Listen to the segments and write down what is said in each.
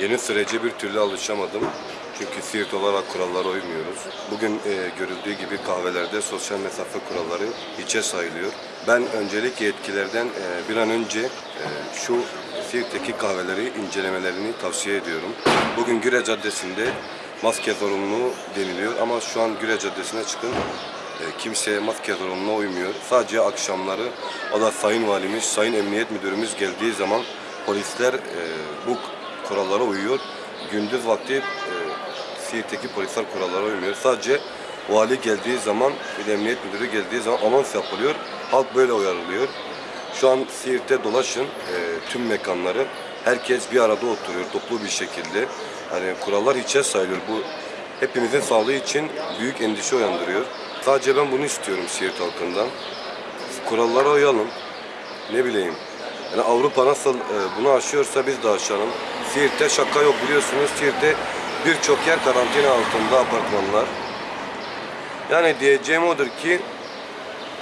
Yeni sürece bir türlü alışamadım. Çünkü Siirt olarak kurallara uymuyoruz. Bugün e, görüldüğü gibi kahvelerde sosyal mesafe kuralları hiçe sayılıyor. Ben öncelik yetkililerden e, bir an önce e, şu Siirt'teki kahveleri incelemelerini tavsiye ediyorum. Bugün Güre Caddesi'nde maske zorunluluğu deniliyor ama şu an Güre Caddesi'ne çıkın e, kimse maske zorunluluğuna uymuyor. Sadece akşamları o da Sayın Valimiz, Sayın Emniyet Müdürümüz geldiği zaman polisler e, bu kurallara uyuyor. Gündüz vakti e, Siirt'teki polisler kurallara uymuyor. Sadece vali geldiği zaman, bir emniyet müdürü geldiği zaman anons yapılıyor. Halk böyle uyarılıyor. Şu an Siirt'te dolaşın e, tüm mekanları. Herkes bir arada oturuyor toplu bir şekilde. Hani kurallar hiçe sayılıyor. Bu hepimizin sağlığı için büyük endişe uyandırıyor. Sadece ben bunu istiyorum Siirt halkından. Kurallara uyalım. Ne bileyim. Yani Avrupa nasıl e, bunu aşıyorsa biz de aşalım. Siirt'te şaka yok biliyorsunuz. Siirt'te birçok yer karantina altında apartmanlar. Yani diyeceğim odur ki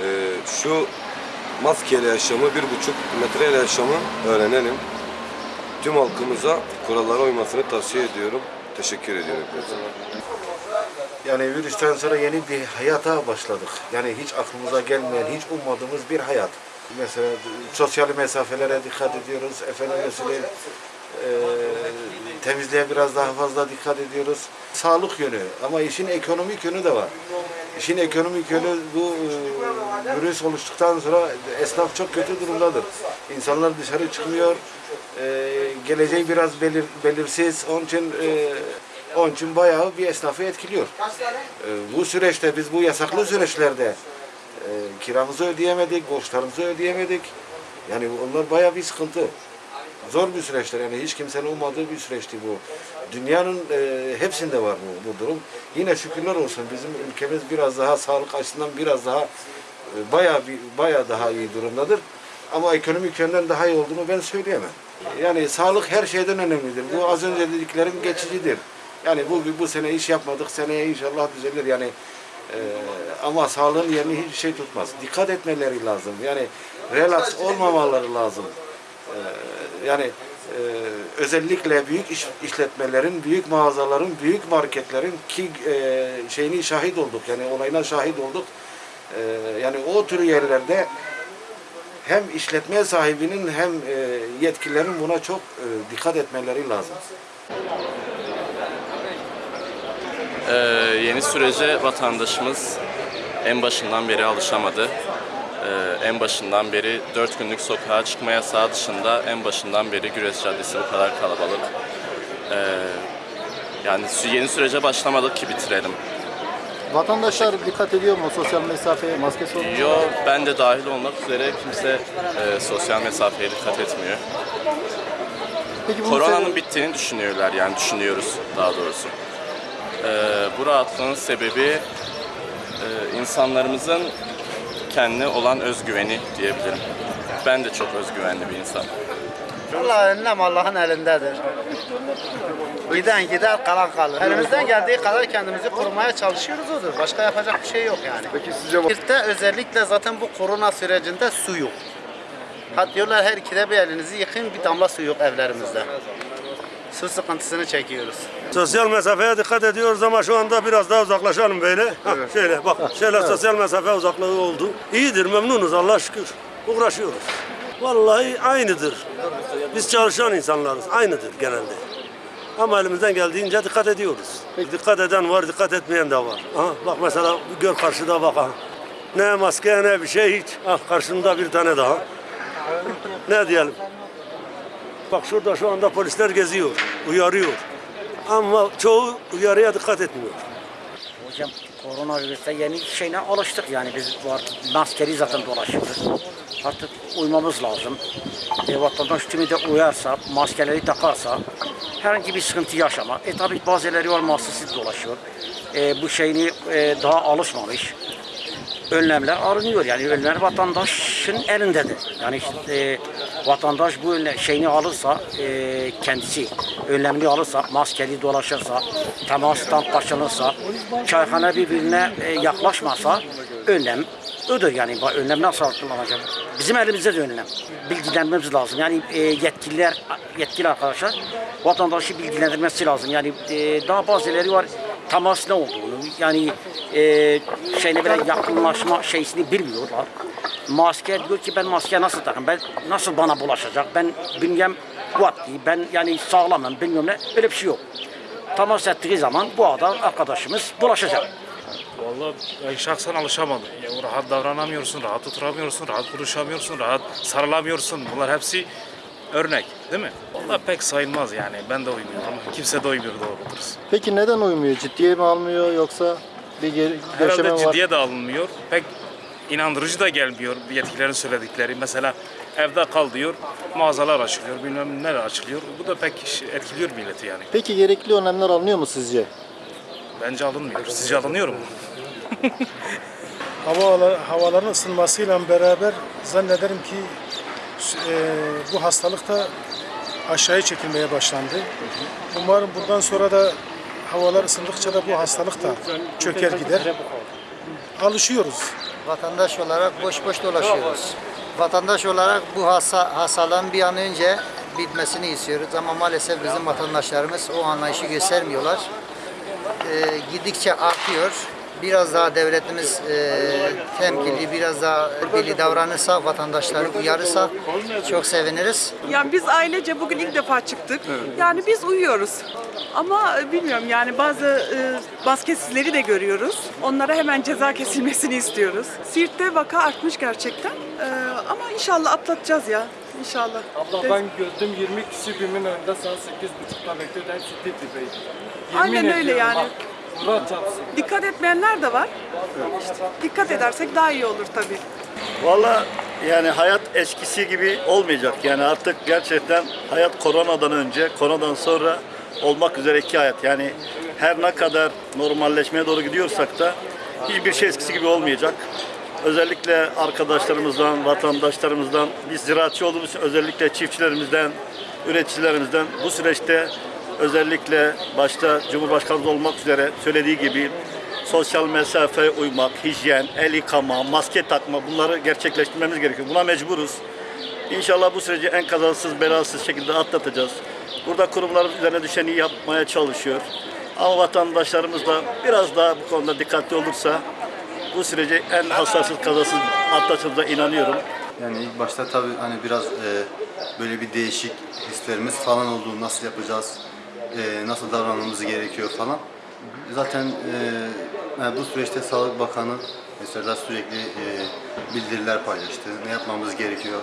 e, şu maskeyle yaşamı, bir buçuk metreyle yaşamı öğrenelim. Tüm halkımıza kurallara uymasını tavsiye ediyorum. Teşekkür ediyorum. hepinize. Yani virüsten sonra yeni bir hayata başladık. Yani hiç aklımıza gelmeyen, hiç ummadığımız bir hayat. Mesela sosyal mesafelere dikkat ediyoruz. Efendim mesela e, temizliğe biraz daha fazla dikkat ediyoruz. Sağlık yönü ama işin ekonomik yönü de var. İşin ekonomik yönü bu e, virüs oluştuktan sonra esnaf çok kötü durumdadır. İnsanlar dışarı çıkmıyor. E, geleceği biraz belir, belirsiz. Onun için e, onun için bayağı bir esnafı etkiliyor. E, bu süreçte biz bu yasaklı süreçlerde kiramızı ödeyemedik, borçlarımızı ödeyemedik. Yani onlar bayağı bir sıkıntı. Zor bir süreçler yani hiç kimsenin ummadığı bir süreçti bu. Dünyanın e, hepsinde var bu, bu durum. Yine şükürler olsun bizim ülkemiz biraz daha sağlık açısından biraz daha e, bayağı bir bayağı daha iyi durumdadır. Ama ekonomik yönden daha iyi olduğunu ben söyleyemem. Yani sağlık her şeyden önemlidir. Bu az önce dediklerim geçicidir. Yani bu bu sene iş yapmadık, seneye inşallah düzelir. Yani e, ama sağlığın yerini hiçbir şey tutmaz. Dikkat etmeleri lazım. Yani relax olmamaları lazım. E, yani e, özellikle büyük iş, işletmelerin, büyük mağazaların, büyük marketlerin ki e, şeyini şahit olduk. Yani olayına şahit olduk. E, yani o tür yerlerde hem işletme sahibinin hem e, yetkililerin buna çok e, dikkat etmeleri lazım. Ee, yeni sürece vatandaşımız en başından beri alışamadı. Ee, en başından beri 4 günlük sokağa çıkma yasağı dışında en başından beri Güres Caddesi bu kadar kalabalık. Ee, yani yeni sürece başlamadık ki bitirelim. Vatandaşlar dikkat ediyor mu sosyal mesafeye, maske sorunu? Yo ben de dahil olmak üzere kimse e, sosyal mesafeye dikkat etmiyor. Peki Koronanın sene- bittiğini düşünüyorlar yani düşünüyoruz daha doğrusu. Ee, bu rahatlığın sebebi e, insanlarımızın kendine olan özgüveni diyebilirim. Ben de çok özgüvenli bir insan. Allah önlem Allah'ın elindedir. Giden gider, kalan kalır. Elimizden geldiği kadar kendimizi korumaya çalışıyoruz odur. Başka yapacak bir şey yok yani. Peki sizce Sirt'te özellikle zaten bu korona sürecinde su yok. Hatta diyorlar her ikide bir elinizi yıkayın bir damla su yok evlerimizde. Su sıkıntısını çekiyoruz. Sosyal mesafeye dikkat ediyoruz ama şu anda biraz daha uzaklaşalım böyle. Hah, Şöyle bak, şöyle sosyal mesafe uzaklığı oldu. İyidir, memnunuz Allah şükür. Uğraşıyoruz. Vallahi aynıdır. Biz çalışan insanlarız, aynıdır genelde. Ama elimizden geldiğince dikkat ediyoruz. Dikkat eden var, dikkat etmeyen de var. Aha, bak mesela gör karşıda bak. ha. Ne maske ne bir şey hiç. Ah karşımda bir tane daha. Ne diyelim? Bak şurada şu anda polisler geziyor, uyarıyor. Ama çoğu uyarıya dikkat etmiyor. Hocam koronavirüse yeni şeyine alıştık yani biz bu artık maskeli zaten dolaşıyoruz. Artık uymamız lazım. E, vatandaş tümü de uyarsa, maskeleri takarsa herhangi bir sıkıntı yaşama. E tabi bazıları var maskesiz dolaşıyor. E, bu şeyini e, daha alışmamış. Önlemler arınıyor yani önlemler vatandaşın elindedir. Yani işte, e, Vatandaş bu önle- şeyini alırsa, e, kendisi önlemini alırsa, maskeli dolaşırsa, temastan kaçınırsa, çayhane birbirine e, yaklaşmasa önlem ödür yani. Önlem nasıl kullanacak? Bizim elimizde de önlem. Bilgilenmemiz lazım. Yani e, yetkililer, yetkili arkadaşlar vatandaşı bilgilendirmesi lazım. Yani e, daha bazıları var temas ne olduğunu, yani e, şeyine böyle yakınlaşma şeysini bilmiyorlar. Maske diyor ki ben maske nasıl takayım, ben nasıl bana bulaşacak, ben bünyem kuvvetli, ben yani sağlamım, bilmiyorum ne, öyle bir şey yok. Temas ettiği zaman bu adam arkadaşımız bulaşacak. Vallahi ben şahsen alışamadım. Ya, rahat davranamıyorsun, rahat oturamıyorsun, rahat konuşamıyorsun, rahat sarılamıyorsun. Bunlar hepsi örnek değil mi? Vallahi pek sayılmaz yani. Ben de uymuyorum. Kimse de uymuyor doğru dürüst. Peki neden uymuyor? Ciddiye mi almıyor yoksa bir geri, Herhalde var? ciddiye de alınmıyor. Pek inandırıcı da gelmiyor yetkililerin söyledikleri. Mesela evde kal diyor, mağazalar açılıyor, bilmem neler açılıyor. Bu da pek etkiliyor milleti yani. Peki gerekli önlemler alınıyor mu sizce? Bence alınmıyor. Sizce alınıyor mu? hava havaların ısınmasıyla beraber zannederim ki bu hastalık da aşağıya çekilmeye başlandı. Umarım bundan sonra da havalar ısındıkça da bu hastalık da çöker gider. Alışıyoruz. Vatandaş olarak boş boş dolaşıyoruz. Vatandaş olarak bu hasa, hastalığın bir an önce bitmesini istiyoruz ama maalesef bizim vatandaşlarımız o anlayışı göstermiyorlar. Ee, gidikçe artıyor. Biraz daha devletimiz e, temkinli, biraz daha belli davranırsa, vatandaşları uyarırsa çok seviniriz. Yani biz ailece bugün ilk defa çıktık. Yani biz uyuyoruz. Ama e, bilmiyorum yani bazı e, basketsizleri de görüyoruz. Onlara hemen ceza kesilmesini istiyoruz. Siirt'te vaka artmış gerçekten. E, ama inşallah atlatacağız ya. İnşallah. Abla ben gördüm 20 kişi birbirinin önünde saat 8.30'da bekliyordu. Hepsi Aynen öyle yani. bak, Murat çarpsın. Dikkat etmeyenler de var. İşte dikkat edersek daha iyi olur tabii. Valla yani hayat eskisi gibi olmayacak. Yani artık gerçekten hayat koronadan önce, koronadan sonra olmak üzere iki hayat. Yani her ne kadar normalleşmeye doğru gidiyorsak da hiçbir şey eskisi gibi olmayacak. Özellikle arkadaşlarımızdan, vatandaşlarımızdan, biz ziraatçı olduğumuz için özellikle çiftçilerimizden, üreticilerimizden bu süreçte özellikle başta Cumhurbaşkanımız olmak üzere söylediği gibi sosyal mesafe uymak, hijyen, el yıkama, maske takma bunları gerçekleştirmemiz gerekiyor. Buna mecburuz. İnşallah bu süreci en kazasız belasız şekilde atlatacağız. Burada kurumlarımız üzerine düşeni yapmaya çalışıyor. Ama vatandaşlarımız da biraz daha bu konuda dikkatli olursa bu süreci en hassasız kazasız atlatacağımıza inanıyorum. Yani ilk başta tabii hani biraz e, böyle bir değişik hislerimiz falan oldu. Nasıl yapacağız, e, nasıl davranmamız gerekiyor falan. Zaten e, yani bu süreçte Sağlık Bakanı mesela sürekli e, bildiriler paylaştı. Ne yapmamız gerekiyor,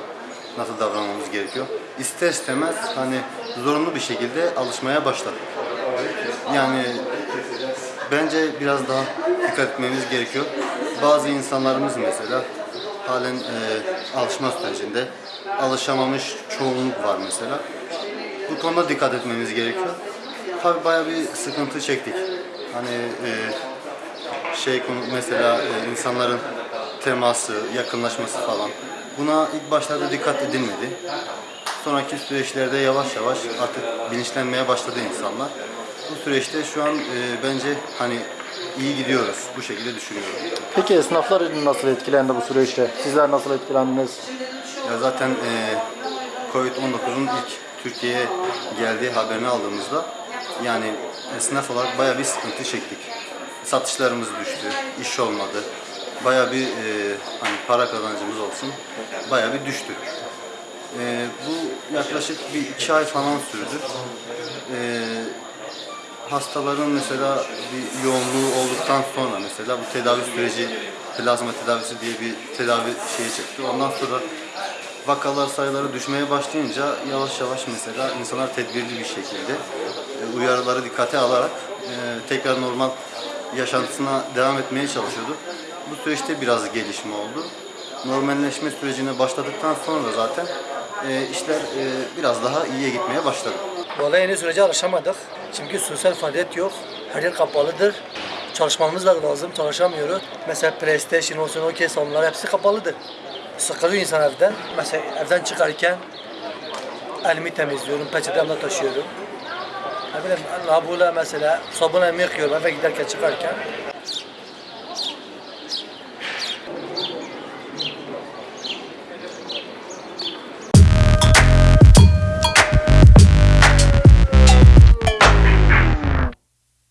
nasıl davranmamız gerekiyor. İster istemez hani zorunlu bir şekilde alışmaya başladık. Yani bence biraz daha dikkat etmemiz gerekiyor. Bazı insanlarımız mesela halen e, alışma sürecinde alışamamış çoğunluk var mesela. Bu konuda dikkat etmemiz gerekiyor. Tabii bayağı bir sıkıntı çektik. Hani e, şey konu mesela e, insanların teması, yakınlaşması falan. Buna ilk başlarda dikkat edilmedi. Sonraki süreçlerde yavaş yavaş artık bilinçlenmeye başladı insanlar. Bu süreçte şu an e, bence hani iyi gidiyoruz. Bu şekilde düşünüyorum. Peki esnaflar nasıl etkilendi bu süreçte? Sizler nasıl etkilendiniz? Ya zaten e, Covid-19'un ilk Türkiye'ye geldiği haberini aldığımızda yani esnaf olarak bayağı bir sıkıntı çektik. Satışlarımız düştü, iş olmadı. Bayağı bir e, hani para kazancımız olsun, bayağı bir düştü. E, bu yaklaşık bir iki ay falan sürdü. E, hastaların mesela bir yoğunluğu olduktan sonra mesela bu tedavi süreci plazma tedavisi diye bir tedavi şeyi çıktı. Ondan sonra vakalar sayıları düşmeye başlayınca yavaş yavaş mesela insanlar tedbirli bir şekilde e, uyarıları dikkate alarak e, tekrar normal yaşantısına devam etmeye çalışıyordu. Bu süreçte biraz gelişme oldu. Normalleşme sürecine başladıktan sonra zaten e, işler biraz daha iyiye gitmeye başladı. Vallahi yeni sürece alışamadık. Çünkü sosyal faaliyet yok. Her yer kapalıdır. Çalışmamız da lazım, çalışamıyoruz. Mesela PlayStation olsun, okey salonlar hepsi kapalıdır. Sıkılıyor insan evden. Mesela evden çıkarken elimi temizliyorum, peçetemle taşıyorum. Ne bileyim, lavabuyla mesela sabunla yıkıyorum eve giderken çıkarken.